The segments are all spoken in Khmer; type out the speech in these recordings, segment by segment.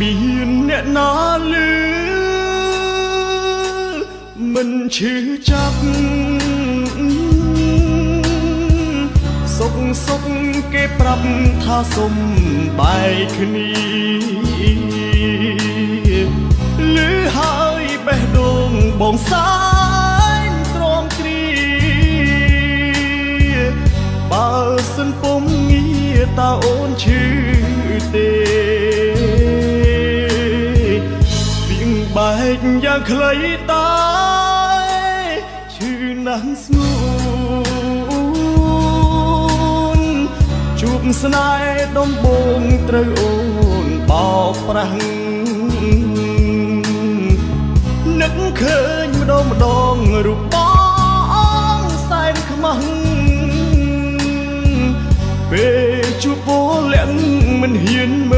មានអ្នកណាលឺមិនឈឺចាប់សុកសុកគេប្រាប់ថាសុំបែកគ្នាលឺហើយបេះដូងបងសាយទ្រាំគ្រីបើសិនពុំងារតើអូនឈឺទេ យ៉ាងខ្លីតែឈឺណាស់ស្ងួនជួបស្នេហ៍ដំបងត្រូវអូនបោកប្រាស់នឹកឃើញម្ដងម្ដងរូបបងសែនខ្មាំងពេលជួបពលលាក់មិនហ៊ានមើល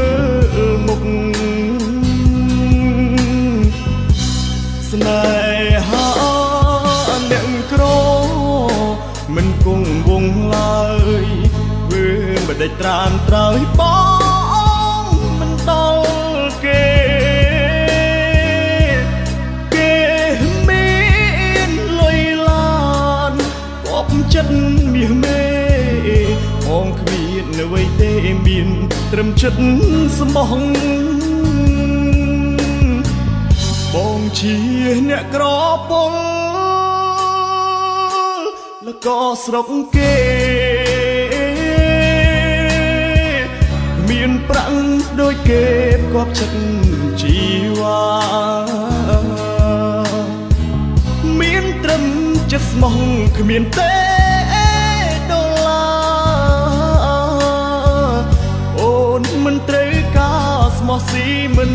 ង់វងឡើយធ្វើមិនដេចត្រានត្រើយបងមិនដល់គេគេមានលុយឡានគប់ចិត្តមាសមេបងគ្មានអ្វីទេមានត្រឹមចិត្តស្មោះបងជាអ្នកក្រពល ក៏ស្រុកគេ មានប្រាំងដូចគេផ្គប់ចិត្តជីវ៉ាមានត្រឹមចិត្តស្មោះគ្មានទេដុល្លារអូនមិនត្រូវការស្មោះស៊ីមិន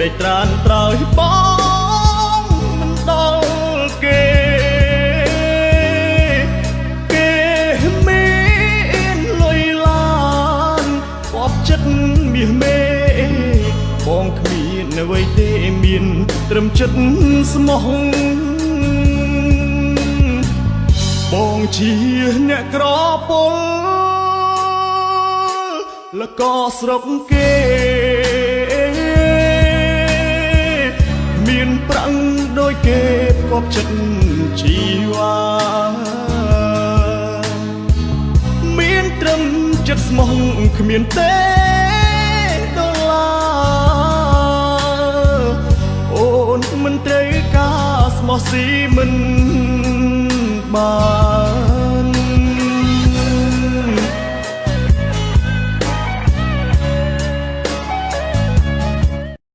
ក្តីត្រានត្រោយបងមិនដល់គេគេមានលុយឡានបបចិត្តមាសមេបងគ្មានអ្វីទេមានត្រឹមចិត្តស្មោះបងជាអ្នកក្រពលលកស្រុកគេ មានប្រាំងដូចគេផ្គប់ចិត្តជីវ៉ាមានត្រឹមចិត្តស្មោះគ្មានទេដុល្លារអូនមិនត្រូវការស្មោះស៊ីមិនបាន